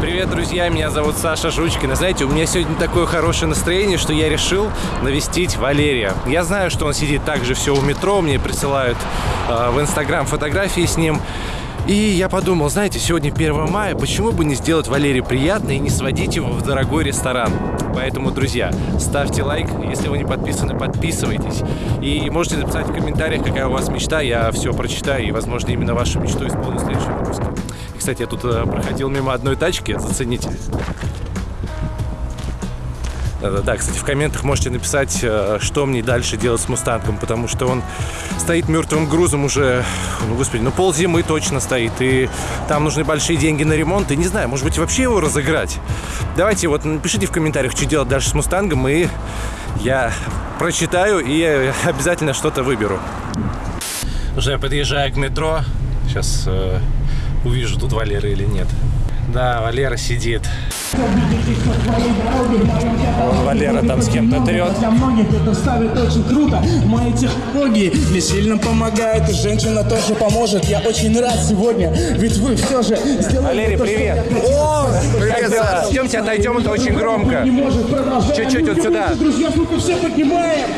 Привет, друзья, меня зовут Саша Жучкин. Знаете, у меня сегодня такое хорошее настроение, что я решил навестить Валерия. Я знаю, что он сидит также все у метро, мне присылают э, в Инстаграм фотографии с ним. И я подумал, знаете, сегодня 1 мая, почему бы не сделать Валерию приятно и не сводить его в дорогой ресторан? Поэтому, друзья, ставьте лайк, если вы не подписаны, подписывайтесь. И можете написать в комментариях, какая у вас мечта, я все прочитаю и, возможно, именно вашу мечту исполню в следующем выпуске. И, кстати, я тут э, проходил мимо одной тачки, зацените. Да-да-да, кстати, в комментах можете написать, э, что мне дальше делать с Мустангом, потому что он стоит мертвым грузом уже, ну, господи, ну, пол зимы точно стоит, и там нужны большие деньги на ремонт, и не знаю, может быть, вообще его разыграть. Давайте вот напишите в комментариях, что делать дальше с Мустангом, и я прочитаю и обязательно что-то выберу. Уже подъезжаю к метро, сейчас э, увижу, тут Валера или нет. Да, Валера сидит. Вон Валера там с кем-то трет. Для многих это ставит очень круто. Мои технологии мне сильно помогают, и женщина тоже поможет. Я очень рад сегодня, ведь вы все же сделали Валерий, то, привет. О, Как дела? Съемте, отойдем, это очень громко. Не может продолжать. Чуть-чуть вот сюда. Друзья, все поднимаем.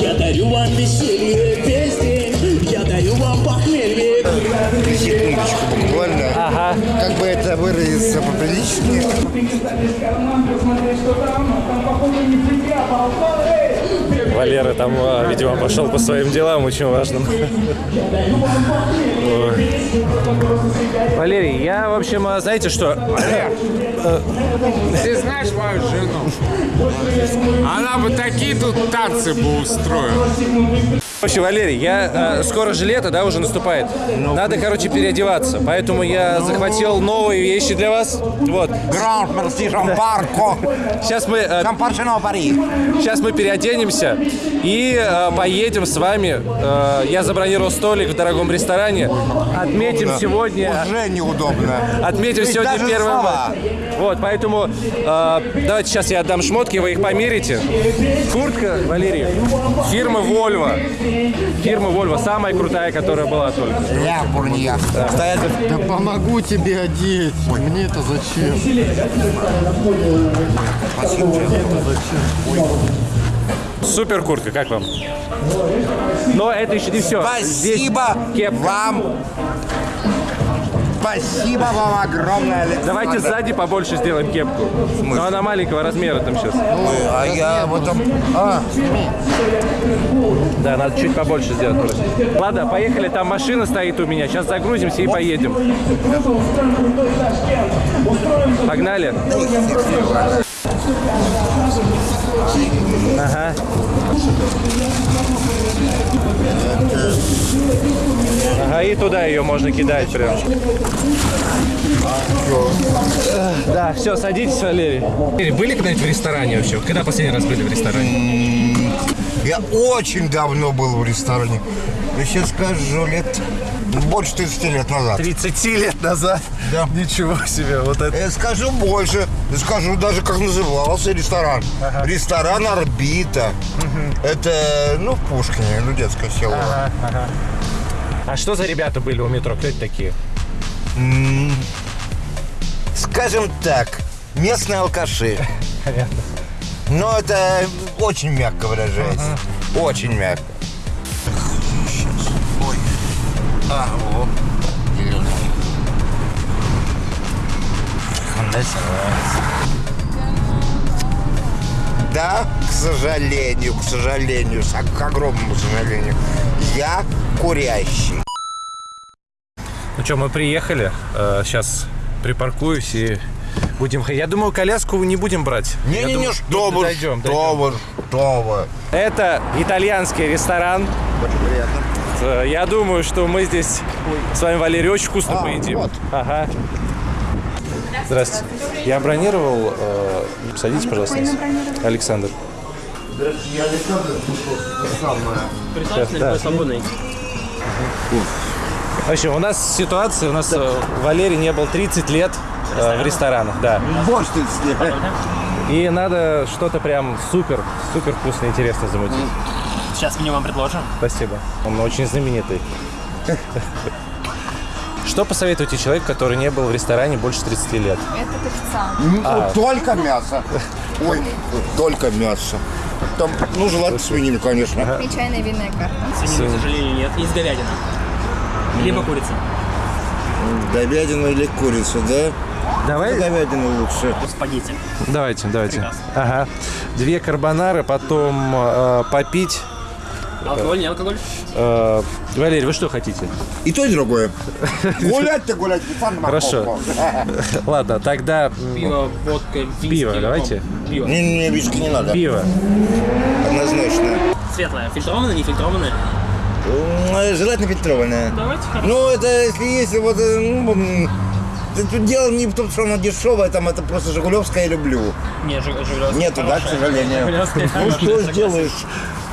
Я дарю вам веселье. Весь секундочку буквально. Ага. Как бы это выразиться поприличнее. Валера там, а, видимо, пошел по своим делам очень важным. Валерий, я, в общем, а, знаете что? Ты знаешь мою жену? Она бы такие тут танцы бы устроила. Вообще, Валерий, я э, скоро же лето, да, уже наступает. Надо, короче, переодеваться. Поэтому я захватил новые вещи для вас. Вот. Гранд мерси Парко. Сейчас мы, э, Паршино Пари. сейчас мы переоденемся и э, поедем с вами. Э, я забронировал столик в дорогом ресторане. Отметим сегодня. Уже неудобно. Отметим Ведь сегодня мая. Вот, поэтому э, давайте сейчас я отдам шмотки, вы их померите. Куртка, Валерий, фирмы Volvo. Фирма Volvo, самая крутая, которая была только. Я бурния. Стоять. Да помогу тебе одеть. Мне это зачем? Супер куртка, как вам? Но это еще не все. Спасибо кепка. вам. Спасибо вам огромное, Александр. Давайте сзади побольше сделаем кепку. Но она маленького размера там сейчас. Ой, А я в этом... А, Да, надо чуть побольше сделать. просто. Ладно, поехали, там машина стоит у меня. Сейчас загрузимся и поедем. Погнали. Ага. Ага, и туда ее можно кидать прям. Да, все, садитесь, Валерий. Были когда-нибудь в ресторане вообще? Когда последний раз были в ресторане? я очень давно был в ресторане. Я сейчас скажу, лет больше 30 лет назад. 30 лет назад? Да. Ничего себе, вот это. Я скажу больше. Я скажу даже, как назывался ресторан. Ресторан «Орбита». Это, ну, в Пушкине, ну, детское село. А что за ребята были у метро? Кто это такие? Скажем так, местные алкаши. Понятно. Но это очень мягко выражается. Очень мягко. А, о. Зелёный. Да, к сожалению, к сожалению, к огромному сожалению, я курящий. Ну что, мы приехали. Сейчас припаркуюсь и будем. Я думаю, коляску не будем брать. Не-не-не, думаю, что вы, дойдем, что вы, что вы. Это итальянский ресторан. Очень приятно. Э, Я думаю, что мы здесь с вами, Валерий, очень вкусно А, поедим. вот. Ага. Здравствуйте. Я бронировал. э, Садитесь, пожалуйста. Александр. Присаживайтесь, Да. да. свободный. В общем, у нас ситуация, у нас э, Валерий не был 30 лет э, в ресторанах, да. Больше 30 лет. И надо что-то прям супер, супер вкусно, интересно замутить. Сейчас меню вам предложим. Спасибо. Он очень знаменитый. Что посоветуете человеку, который не был в ресторане больше 30 лет? Это официант. Ну, Только мясо. Ой, только мясо. Там, ну, желательно свинину, конечно. И чайная винная карта. Свинины, к сожалению, нет. Есть говядина. Либо курица. Говядину или курицу, да? Давай, Говядину лучше. Спагетти. давайте, давайте. Прекрасно. Ага. Две карбонары, потом э, попить. Алкоголь, не алкоголь? Э, Валерий, вы что хотите? И то, и другое. Гулять-то гулять. фан Хорошо. Ладно, тогда Пиво, водка, виски. Пиво, давайте. Пиво. Не, не, виски не надо. пиво. Однозначно. Светлое. Фильтрованное, не фильтрованное? М, Желательно фильтрованное. Давайте. хорошо. Ну, это если есть вот... э, ну, Тут дело не в том, что оно дешевое, там это просто Жигулевское я люблю. Не, Жиг- Жигулевское. Нету, да, к сожалению? Ну что сделаешь?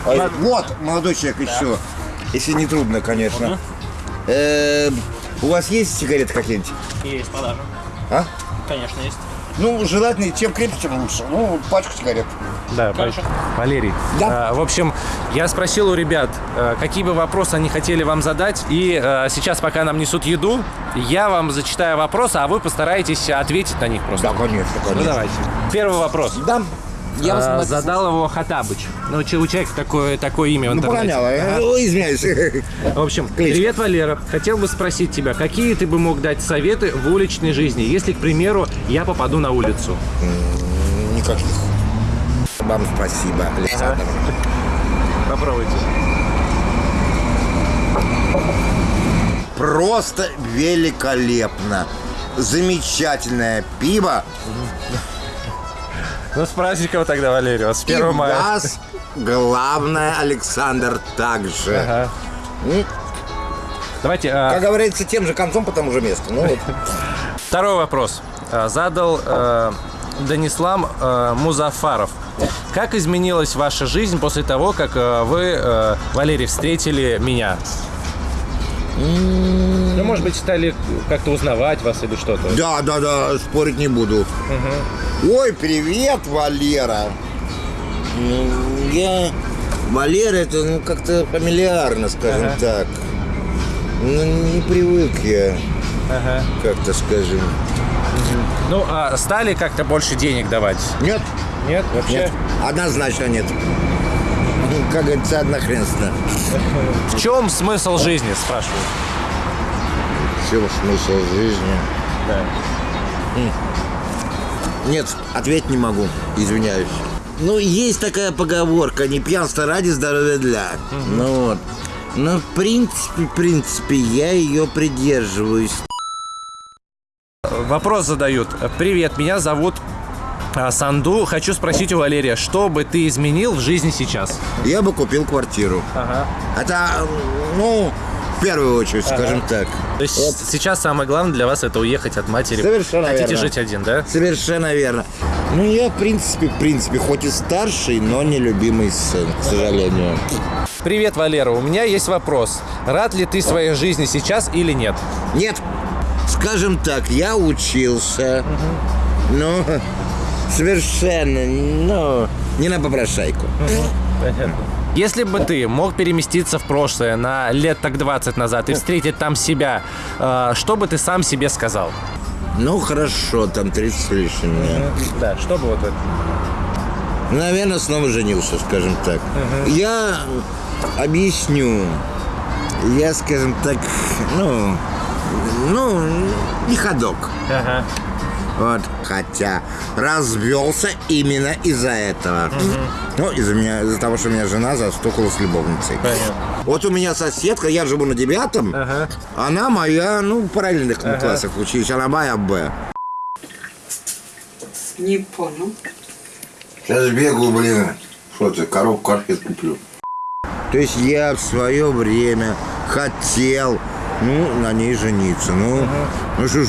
А, Вот, молодой человек еще. Если не трудно, конечно. Э, У вас есть сигареты какие-нибудь? Есть продажа. А? Конечно, есть. Ну, желательно, чем крепче, тем лучше. Ну, пачку сигарет. Да, Хорошо. Валерий. Да. а, в общем, я спросил у ребят, а, какие бы вопросы они хотели вам задать. И а, сейчас, пока нам несут еду, я вам зачитаю вопросы, а вы постараетесь ответить на них просто. Да, конечно, конечно. Ну давайте. Первый вопрос. Да. Я вас А, задал его Хатабыч. Ну, че- у человека такое, такое имя в Ну, интернете. погоняла. Ага. Ну, извиняюсь. В общем, Кличка. привет, Валера. Хотел бы спросить тебя, какие ты бы мог дать советы в уличной жизни, если, к примеру, я попаду на улицу? Никаких. Вам спасибо, Александр. Попробуйте. Просто великолепно. Замечательное пиво. Ну, с праздником тогда, Валерий, вас с 1 И мая. вас, главное, Александр, также. Ага. М, Давайте, а, Как говорится, тем же концом по тому же месту. Ну, вот. второй вопрос. А, Задал э, Данислам э, Музафаров. Как изменилась ваша жизнь после того, как э, вы, э, Валерий, встретили меня? Ну, может быть, стали как-то узнавать вас или что-то. Да, да, да, спорить не буду. Ой, привет, Валера. Я... Валера, это ну, как-то фамильярно, скажем Ага. так. Ну, не привык я, Ага. как-то скажем. Ну, а стали как-то больше денег давать? Нет, Нет, вообще? нет, однозначно нет. Как говорится, однохренственно. В чем смысл жизни, спрашиваю? В чем смысл жизни? Да. Нет, ответить не могу, извиняюсь. Ну, есть такая поговорка, не пьянство ради, здоровья для. Ну вот. Но в принципе, в принципе, я ее придерживаюсь. Вопрос задают. Привет, меня зовут а, Санду. Хочу спросить у Валерия, что бы ты изменил в жизни сейчас? Я бы купил квартиру. Ага. Это, ну, в первую очередь, скажем так. То есть сейчас самое главное для вас это уехать от матери. Совершенно Хотите верно. жить один, да? Совершенно верно. Ну, я, в принципе, в принципе, хоть и старший, но не любимый сын, к сожалению. Привет, Валера. У меня есть вопрос. Рад ли ты своей жизни сейчас или нет? Нет, скажем так, я учился, но совершенно, ну, не на попрошайку. Если бы ты мог переместиться в прошлое на лет так 20 назад и встретить там себя, э, что бы ты сам себе сказал? Ну, хорошо, там 30 с лишним. Да, что бы вот это? Наверное, снова женился, скажем так. Я объясню. Я, скажем так, ну, ну, не ходок. Ага. Вот. Хотя развелся именно из-за этого. Ну, из-за меня, из-за того, что у меня жена застукала с любовницей. Понятно. Вот у меня соседка, я живу на девятом, Ага. она моя, ну, в параллельных мы классах учились, она моя Б. Не понял. Сейчас бегаю, блин, что ты, коробку конфет куплю. То есть я в свое время хотел, ну, на ней жениться. Ну, ну что ж,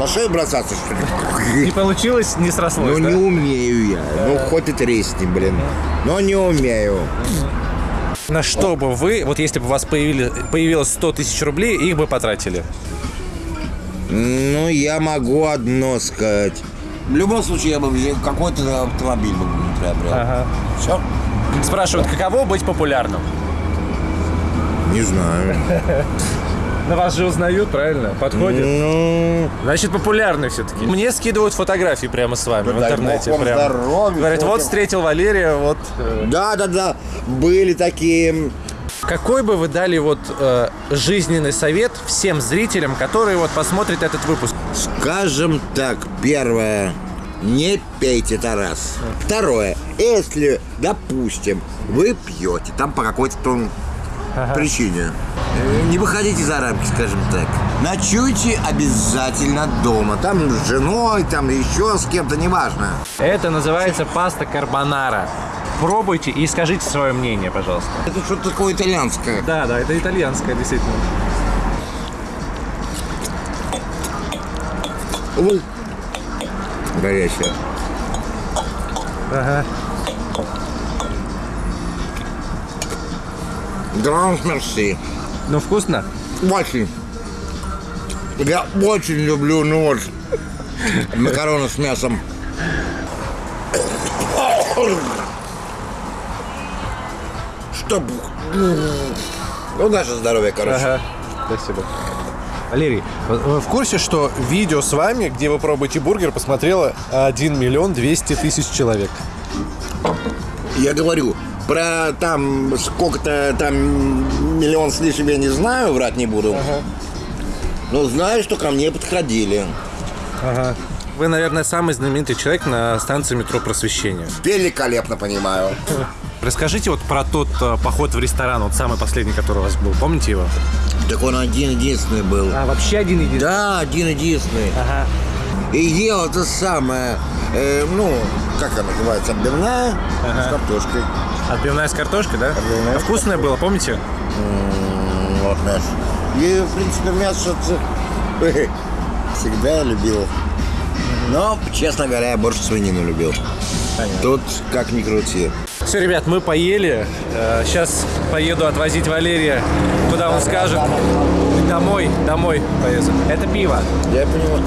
на шею бросаться, что ли? Не получилось, не срослось, Ну, да? не умею я. Ну, хоть и тресни, блин. Но не умею. На что бы вы, вот если бы у вас появили, появилось 100 тысяч рублей, их бы потратили? Ну, я могу одно сказать. В любом случае, я бы какой-то автомобиль бы приобрел. Ага. Все? Спрашивают, каково быть популярным? Не знаю. На вас же узнают, правильно? Подходит. Ну, Значит, популярны все-таки. Мне скидывают фотографии прямо с вами в дай интернете. прям. здоровья, Говорят, вот встретил Валерия, вот. э, да, да, да, были такие. Какой бы вы дали вот э, жизненный совет всем зрителям, которые вот посмотрят этот выпуск? Скажем так, первое, не пейте Тарас. Второе, если, допустим, вы пьете там по какой-то там причине, э, не выходите за рамки, скажем так. Ночуйте обязательно дома. Там с женой, там еще с кем-то, неважно. Это называется паста карбонара. Пробуйте и скажите свое мнение, пожалуйста. Это что-то такое итальянское. Да, да, это итальянское, действительно. Ой. Горячее. Ага. Гранж мерси. Ну, вкусно? Очень. Я очень люблю, ну вот, макароны с мясом. Чтоб... Ну, наше здоровье, короче. Ага. Спасибо. Валерий, вы- вы в курсе, что видео с вами, где вы пробуете бургер, посмотрело 1 миллион 200 тысяч человек? Я говорю, про там сколько-то там миллион с лишним я не знаю, врать не буду. Но знаю, что ко мне подходили. Ага. Вы, наверное, самый знаменитый человек на станции метро Просвещения. Великолепно понимаю. Расскажите вот про тот э, поход в ресторан, вот самый последний, который у вас был. Помните его? Так он один-единственный был. А, вообще один единственный? Да, один-единственный. Ага. И ел это самое, э, ну, как она называется, отбивная с картошкой. Отбивная с картошкой, да? Отбивная. А вкусное было, помните? М, Вот наш. И, в принципе, мясо всегда любил. Но, честно говоря, я больше свинину любил. Тут как ни крути. Все, ребят, мы поели. Сейчас поеду отвозить Валерия, куда он скажет. Домой, домой поеду. Это пиво. Я понимаю.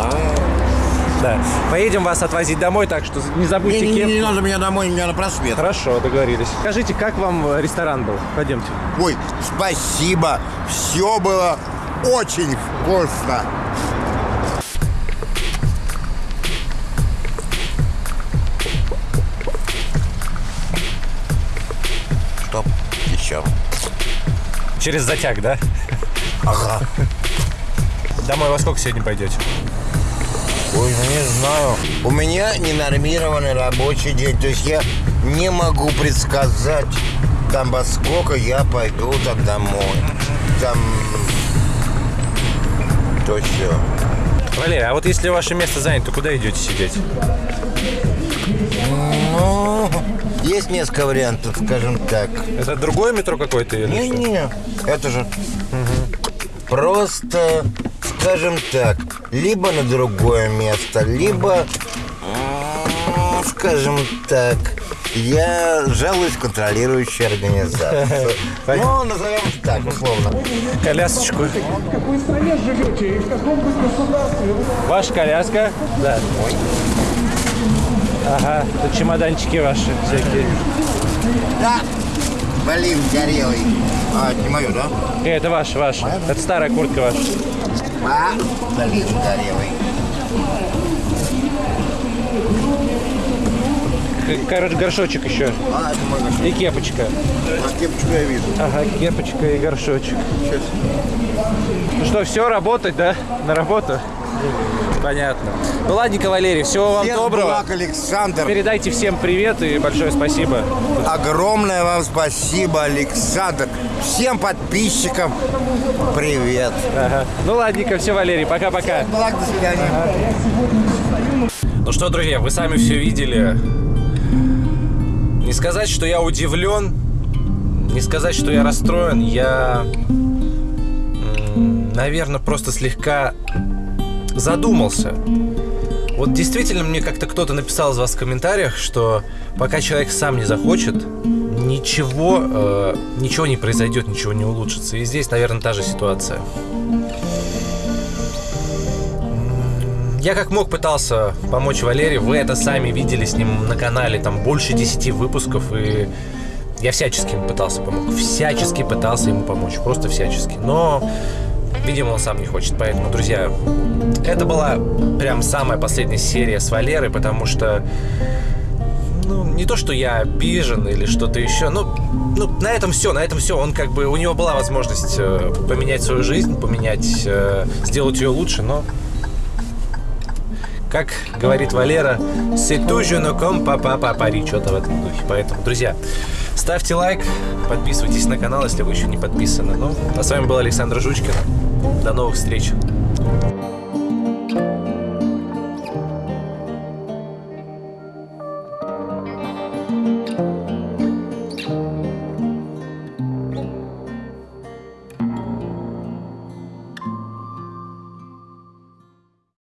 А, Да. Поедем вас отвозить домой, так что не Не, забудьте не, кепку. не надо меня домой, меня на просвет. Хорошо, договорились. Скажите, как вам э, ресторан был? Пойдемте. Ой, спасибо. Все было очень вкусно. Стоп, еще. Через затяг, да? Ага. Домой во сколько сегодня пойдете? Ой, ну не знаю. У меня ненормированный рабочий день. То есть я не могу предсказать, там во сколько я пойду там домой. Там... То все. Валерий, а вот если ваше место занято, то куда идете сидеть? Ну, есть несколько вариантов, скажем так. Это другое метро какое-то или? Не-не, это же просто, скажем так, либо на другое место, либо, скажем так, я жалуюсь в контролирующую организацию. Ну, назовем так, условно. Колясочку. В какой стране живете и в каком вы государстве? Ваша коляска? Да. Ага, тут чемоданчики ваши всякие. Да, блин, горелый. А, это не мое, да? Э, это ваша, ваша. Это старая куртка ваша. А, блин, горелый. Короче, горшочек еще. А, это мой. И кепочка. А кепочку я вижу. Ага, кепочка и горшочек. Ну что, все, работать, да? На работу? Понятно. Ну ладненько, Валерий, всего вам Всех доброго. благ, Александр. Передайте всем привет и большое спасибо. Огромное вам спасибо, Александр. Всем подписчикам привет. Ага. Ну ладненько, все, Валерий, пока-пока. Благ, до свидания. Ну что, друзья, вы сами все видели. Не сказать, что я удивлен, не сказать, что я расстроен, я, наверное, просто слегка задумался. Вот действительно мне как-то кто-то написал из вас в комментариях, что пока человек сам не захочет, ничего, э, ничего не произойдет, ничего не улучшится. И здесь, наверное, та же ситуация. Я как мог пытался помочь Валерию. Вы это сами видели с ним на канале. Там больше 10 выпусков. И Я всячески ему пытался помочь. Всячески пытался ему помочь. Просто всячески. Но, видимо, он сам не хочет. Поэтому, друзья, это была прям самая последняя серия с Валерой, потому что ну, не то, что я обижен или что-то еще, но ну, на этом все, на этом все. Он как бы, у него была возможность э, поменять свою жизнь, поменять, э, сделать ее лучше, но как говорит Валера, c'est toujours comme papa papari, что-то в этом духе. Поэтому, друзья, ставьте лайк, подписывайтесь на канал, если вы еще не подписаны. Ну, а с вами был Александр Жучкин. До новых встреч.